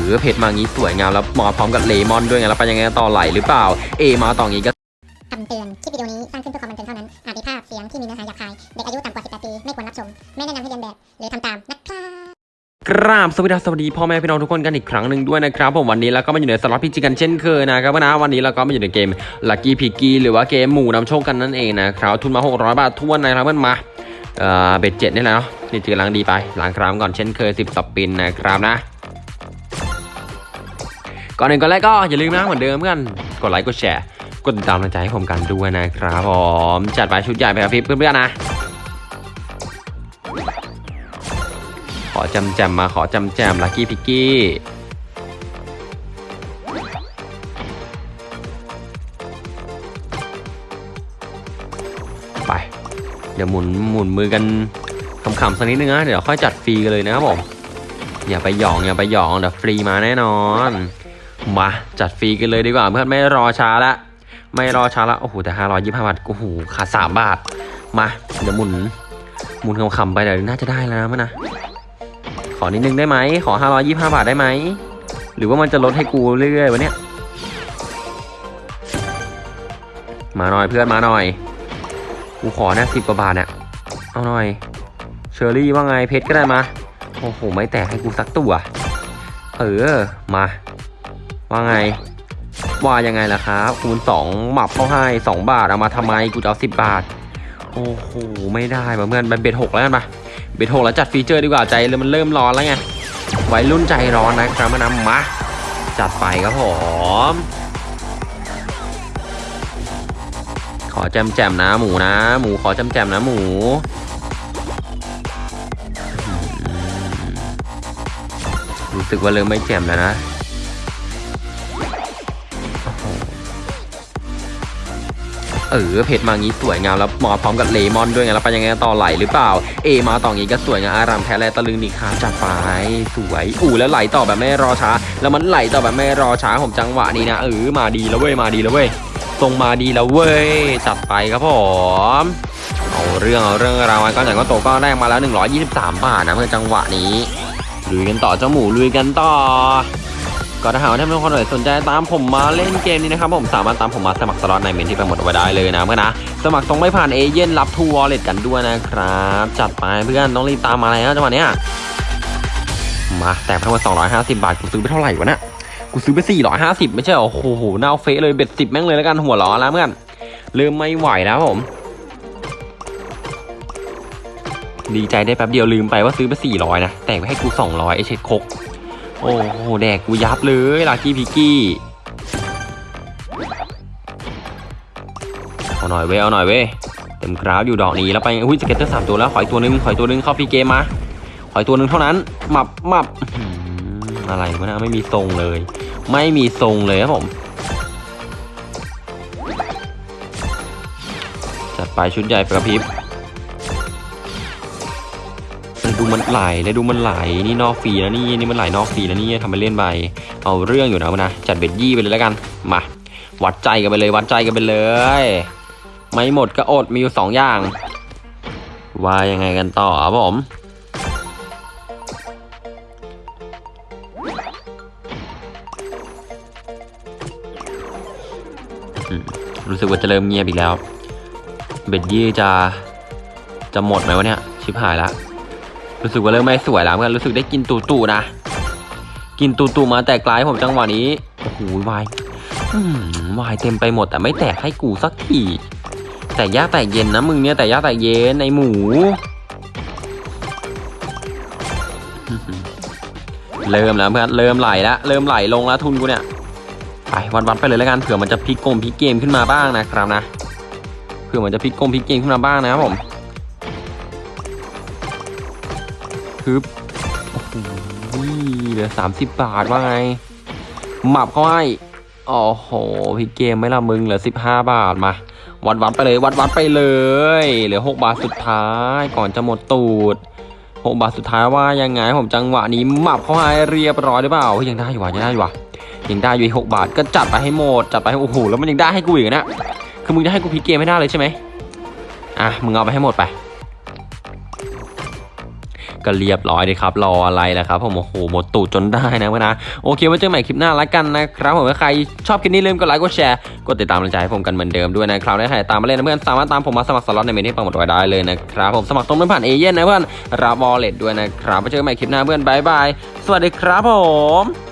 อเผ็ดมางี้สวยงามแล้วมาพร้อมกับเลมอนด้วยไงแล้วไปยังไงต่อไหลหรือเปล่า เอมาต่องี้ก็คำเตือน คลิปวิดีโอนี้สร้างขึ้นเพื่อความบันเทิงเท่านั้น อาจมีภาพเสียงที่มีเนื้อหาหยาบคาย เด็กอายุต่ำกว่า 18 ปี ไม่ควรรับชม ไม่แนะนำให้เลียนแบบ หรือทำตามนะครับกราบสวัสดีครับสวัสดีพ่อแม่พี่น้องทุกคนกันอีกครั้งหนึ่งด้วยนะครับผมวันนี้เราก็มาอยู่ในสล็อต PG กันเช่นเคยนะครับนะวันนี้เราก็มาอยู่ในเกม Lucky p i g g y หรือว่าเกมหมู่นำโชคกันนั่นเองนะครับทุนมา 600 บาทถ้วนนะครับเพื่อนมาเอ่อ bet เจ็ดนี่แหละเนาะนี่จือล้างดีไปล้างคราบก่อนเช่นเคย 10 spin นะครับนะ ก่อนอื่นก่อนแรกก็อย่าลืมนะเหมือนเดิมเพื่อนกดไลค์กดแชร์กดติดตามกำลังใจให้ผมกันด้วยนะครับผมจัดไปชุดใหญ่ไปครับพี่เพื่อนๆนะ ขอจำแจมมาขอจำแจม Lucky Piggyไป เดี๋ยวหมุนหมุนมือกันขำๆสักนิดนึงนะ เดี๋ยวค่อยจัดฟรีกันเลยนะครับผม อย่าไปหยองอย่าไปหยองเดี๋ยวฟรีมาแน่นอน มาจัดฟรีกันเลยดีกว่าเพื่อนไม่รอช้าละไม่รอช้าละโอ้โหแต่ห้าร้อยยี่สิบห้าบาทโอ้โหขาดสามบาท มาเดี๋ยวหมุนหมุนขำๆไปเดี๋ยวน่าจะได้แล้วนะมั้งนะขอนิดนึงได้ไหมขอ525บาทได้ไหมหรือว่ามันจะลดให้กูเรื่อยๆวะเนี่ยมาหน่อยเพื่อนมาหน่อยกูขอนี่ยสิบกว่าบาทเนี่ยเอาหน่อยเชอรี่ว่าไงเพชรก็ได้มาโอ้โหไม่แตกให้กูสักตัวเออมา ว่าไง ว่ายังไงล่ะครับคูณสองหมับเข้าให้2บาทเอามาทำไมกูจะเอา10บาท โอ้โหไม่ได้ป่ะเพื่อนมันเบ็ดหกแล้วกันปะเบทโทแล้วจัดฟีเจอร์ดีกว่าใจเลยมันเริ่มร้อนแล้วไงไวัยรุ่นใจร้อนนะครับมานำมาจัดไปครับผมขอแจมแจมนะหมูนะ หมูขอแจมแจมนะหมูรู้สึกว่าเริ่มไม่แจมแล้วนะ เออเผ็ดมางี้สวยงามแล้วมาพร้อมกับเลมอนด้วยไงแล้วไปยังไงต่อไหลหรือเปล่า เอมาต่องี้ก็สวยงามอารามแท้แลตะลึงดีครับจัดไปสวยอู้แล้วไหลต่อแบบไม่รอช้า แล้วมันไหลต่อแบบไม่รอช้าผมจังหวะนี้นะเออมาดีแล้วเว้ยมาดีแล้วเว้ยทรงมาดีแล้วเว้ยจัดไปครับผมเอาเรื่องเอาเรื่องราวก็อย่างก็โตก็แรกมาแล้ว 123 บาทนะเพื่อจังหวะนี้ลุยกันต่อเจ้าหมูลุยกันต่อ ก็ถ้าหากว่าท่านผู้ชมสนใจตามผมมาเล่นเกมนี้นะครับผมสามารถตามผมมาสมัครสล็อตในเมนที่ไปหมดเอาไว้ได้เลยนะเพื่อนนะสมัครตรงไม่ผ่านเอเย่นรับทูวอลเล็ตกันด้วยนะครับ จัดไปเพื่อนต้องรีบตามมาแล้วจังหวะเนี้ยมาแต่ทั้งหมด250 บาทกูซื้อไปเท่าไหร่วะเนี่ยกูซื้อไป 450 ไม่ใช่เหรอโอ้โหน่าเฟะเลยเบ็ดสิบแม่งเลยแล้วกันหัวล้อแล้วเพื่อนเริ่มไม่ไหวแล้วผม ดีใจได้แป๊บเดียวลืมไปว่าซื้อไป400นะแต่งไปให้กู200ไอเช็ดคก โอ้โห แดกกูยับเลยลากี้พิกกี้ เอาหน่อยเว้ย เอาหน่อยเว้ย เต็มกราฟอยู่ดอกนี้แล้วไป อุ้ยสเก็ตเตอร์สามตัวแล้ว ขอยตัวหนึง ขอยตัวหนึงเข้าพีเกมมา ขอยตัวหนึงเท่านั้น หมับหมับอะไรวะนะไม่มีทรงเลย ไม่มีทรงเลยครับผม จัดไปชุดใหญ่ปกระพริบ ดูมันไหลแล้วดูมันไหลนี่นอกฟรีแล้วนี่นี่มันไหลนอกฟรีแล้วนี่ทำไปเล่นไปเอาเรื่องอยู่นะนะจัดเบ็ดยี่ไปเลยแล้วกันมาวัดใจกันไปเลยวัดใจกันไปเลย ไม่หมดก็อดมีอยู่สองอย่าง ว่ายังไงกันต่อครับผมอืมรู้สึกว่าจะเริ่มเงียบอีกแล้ว เบ็ดยี่จะจะหมดไหมวะเนี่ย ชิบหายละ รู้สึกว่าเริ่มไม่สวยแล้วเพื่อนรู้สึกได้กินตูตูนะ กินตูตูมาแต่กลายผมจังหวะนี้โอ้โหวายวายเต็มไปหมดแต่ไม่แตกให้กูสักทีแต่ยากแตกเย็นนะมึงเนี่ยแต่ยากแตกเย็นในหมูเริ่มแล้วเพื่อนเริ่มไหลแล้วเริ่มไหลลงแล้วทุนกูเนี่ยไปวันวันๆไปเลยแล้วกันเผื่อมันจะพลิกกลมพลิกเกมขึ้นมาบ้างนะครับนะเผื่อมันจะพลิกกลมพลิกเกมขึ้นมาบ้างนะครับผม ฮึบโอ้โหเหลือสามสิบบาทว่าไงหมับเขาให้โอ้โหพี่เกมไม่ละมึงเหลือสิบห้าบาทมาวัดวัดไปเลย วัดวัดไปเลยเหลือหกบาทสุดท้ายก่อนจะหมดตูดหกบาทสุดท้ายว่ายังไงผมจังหวะนี้หมับเขาให้เรียบร้อยหรือเปล่ายังได้อยู่วะยังได้อยู่วะยังได้อยู่อีหกบาทก็จัดไปให้หมดจัดไปให้โอ้โหแล้วมันยังได้ให้กูอีกนะคือมึงจะให้กูพลิกเกมไม่ได้เลยใช่ไหมอะมึงเอาไปให้หมดไป ก็เรียบร้อยเลยครับรออะไรล่ะครับผมโอ้โหหมดตูดจนได้นะเพื่อนนะโอเคไว้เจอใหม่คลิปหน้าละกันนะครับผมใครชอบคลิปนี้ลืมกดไลค์กดแชร์กดติดตามกำลังใจให้ผมกันเหมือนเดิมด้วยนะครับและใครตามมาเล่นนะเพื่อนสามารถตามผมมาสมัครสล็อตในเมนต์ที่ปักหมุดไว้ได้เลยนะครับผมสมัครตรงนั้นผ่านเอเย่นต์นะเพื่อนรับ wallet ด้วยนะครับไว้เจอกันใหม่คลิปหน้าเพื่อน bye bye สวัสดีครับผม